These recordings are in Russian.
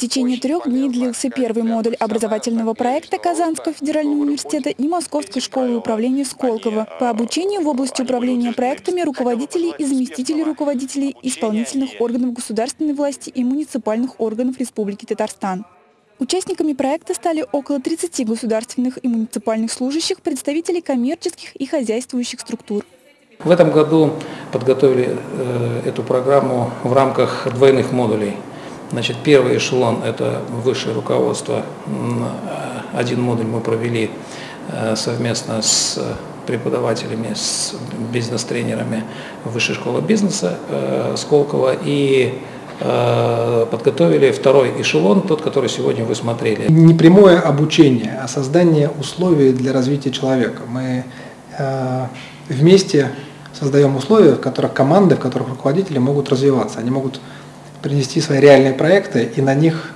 течение трех дней длился первый модуль образовательного проекта Казанского федерального университета и Московской школы управления Сколково по обучению в области управления проектами руководителей и заместителей руководителей исполнительных органов государственной власти и муниципальных органов Республики Татарстан. Участниками проекта стали около 30 государственных и муниципальных служащих, представителей коммерческих и хозяйствующих структур. В этом году подготовили э, эту программу в рамках двойных модулей. Значит, первый эшелон – это высшее руководство. Один модуль мы провели э, совместно с преподавателями, с бизнес-тренерами Высшей школы бизнеса э, Сколково. И Э, подготовили второй эшелон, тот, который сегодня вы смотрели. Не прямое обучение, а создание условий для развития человека. Мы э, вместе создаем условия, в которых команды, в которых руководители могут развиваться. Они могут принести свои реальные проекты и на них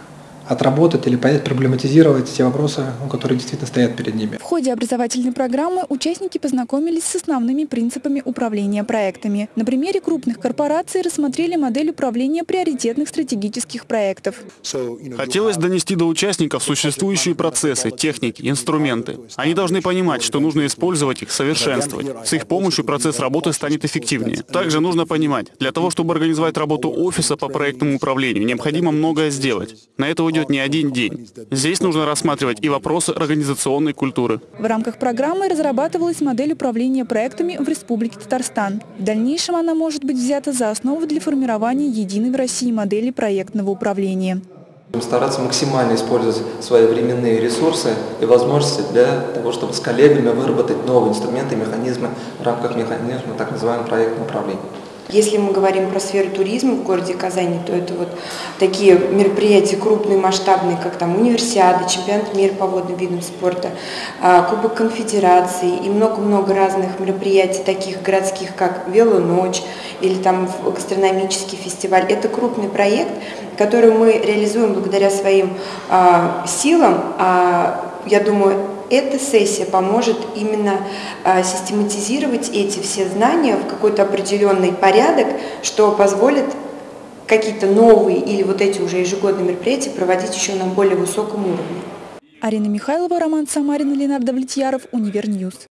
отработать или понять, проблематизировать те вопросы, которые действительно стоят перед ними. В ходе образовательной программы участники познакомились с основными принципами управления проектами. На примере крупных корпораций рассмотрели модель управления приоритетных стратегических проектов. Хотелось донести до участников существующие процессы, техники, инструменты. Они должны понимать, что нужно использовать их, совершенствовать. С их помощью процесс работы станет эффективнее. Также нужно понимать, для того, чтобы организовать работу офиса по проектному управлению, необходимо многое сделать. На это уйдет не один день. Здесь нужно рассматривать и вопросы организационной культуры. В рамках программы разрабатывалась модель управления проектами в Республике Татарстан. В дальнейшем она может быть взята за основу для формирования единой в России модели проектного управления. Стараться максимально использовать свои временные ресурсы и возможности для того, чтобы с коллегами выработать новые инструменты и механизмы в рамках механизма так называемого проектного управления. Если мы говорим про сферу туризма в городе Казани, то это вот такие мероприятия крупные, масштабные, как там универсиада, чемпионат мира по водным видам спорта, а, Кубок конфедерации и много-много разных мероприятий, таких городских, как Велоночь или там гастрономический фестиваль. Это крупный проект, который мы реализуем благодаря своим а, силам. Я думаю, эта сессия поможет именно а, систематизировать эти все знания в какой-то определенный порядок, что позволит какие-то новые или вот эти уже ежегодные мероприятия проводить еще на более высоком уровне. Арина Михайлова, Роман Самарин, Ленар Давлетьяров, Универ News.